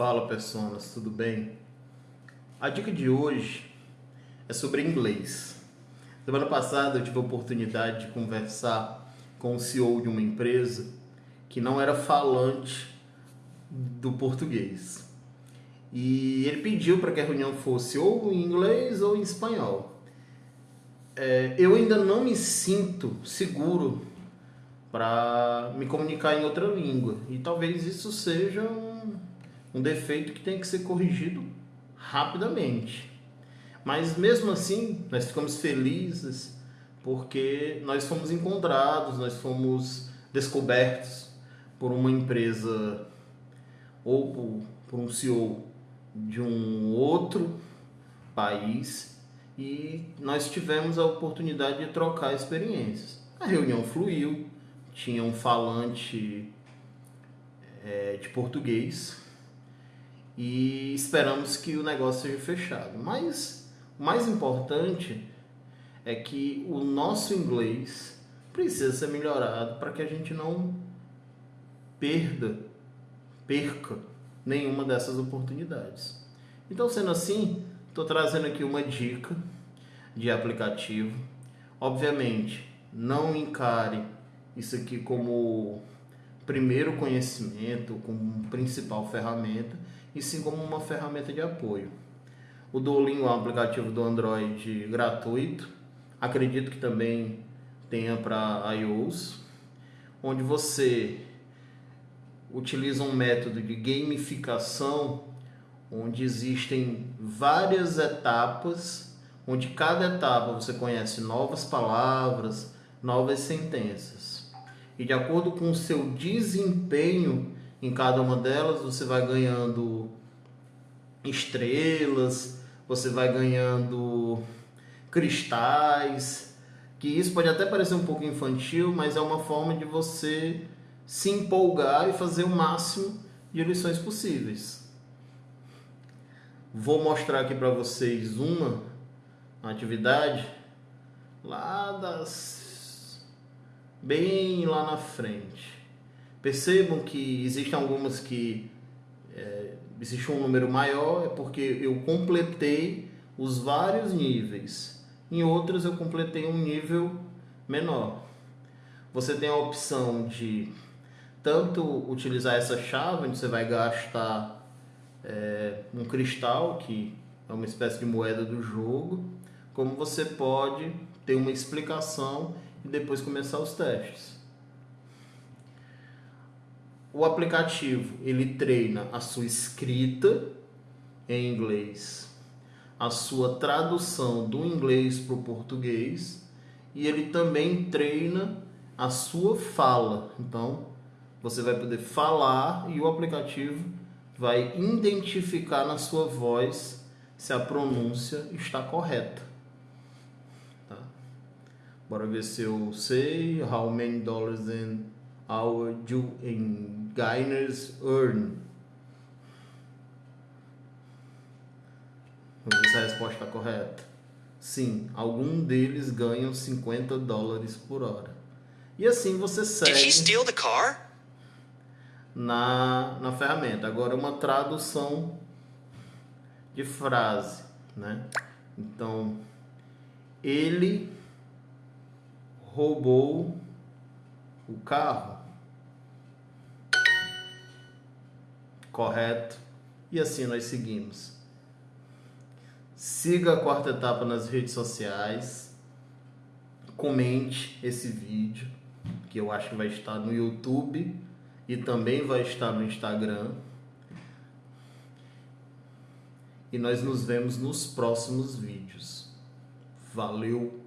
Fala pessoas, tudo bem? A dica de hoje é sobre inglês. Semana passada eu tive a oportunidade de conversar com o CEO de uma empresa que não era falante do português. E ele pediu para que a reunião fosse ou em inglês ou em espanhol. É, eu ainda não me sinto seguro para me comunicar em outra língua. E talvez isso seja um, um defeito que tem que ser corrigido rapidamente. Mas mesmo assim, nós ficamos felizes porque nós fomos encontrados, nós fomos descobertos por uma empresa ou por, um CEO de um outro país e nós tivemos a oportunidade de trocar experiências. A reunião fluiu, tinha um falante é, de português e esperamos que o negócio seja fechado. Mas o mais importante é que o nosso inglês precisa ser melhorado para que a gente não perda, perca nenhuma dessas oportunidades. Então, sendo assim, estou trazendo aqui uma dica de aplicativo. Obviamente, não encare isso aqui como primeiro conhecimento, como principal ferramenta, e sim como uma ferramenta de apoio. O Duolingo é um aplicativo do Android gratuito, acredito que também tenha para iOS, onde você utiliza um método de gamificação onde existem várias etapas, onde cada etapa você conhece novas palavras, novas sentenças. E de acordo com o seu desempenho em cada uma delas, você vai ganhando estrelas, você vai ganhando cristais, que isso pode até parecer um pouco infantil, mas é uma forma de você se empolgar e fazer o máximo de lições possíveis. Vou mostrar aqui para vocês uma atividade lá das bem lá na frente. Percebam que existem algumas que é, existe um número maior, é porque eu completei os vários níveis. Em outras eu completei um nível menor. Você tem a opção de tanto utilizar essa chave, onde você vai gastar é, um cristal, que é uma espécie de moeda do jogo, como você pode ter uma explicação e depois começar os testes. O aplicativo ele treina a sua escrita em inglês, a sua tradução do inglês para o português e ele também treina a sua fala. Então, você vai poder falar e o aplicativo vai identificar na sua voz se a pronúncia está correta. Tá? Bora ver se eu sei. How many dollars an hour do Gainers earn? Vamos ver se a resposta está correta. Sim, algum deles ganham 50 dólares por hora. E assim você segue. Did he steal the car? na, na ferramenta. Agora, uma tradução de frase, né? Então, ele roubou o carro. Correto? E assim nós seguimos. Siga a quarta etapa nas redes sociais. Comente esse vídeo, que eu acho que vai estar no YouTube e também vai estar no Instagram. E nós nos vemos nos próximos vídeos. Valeu!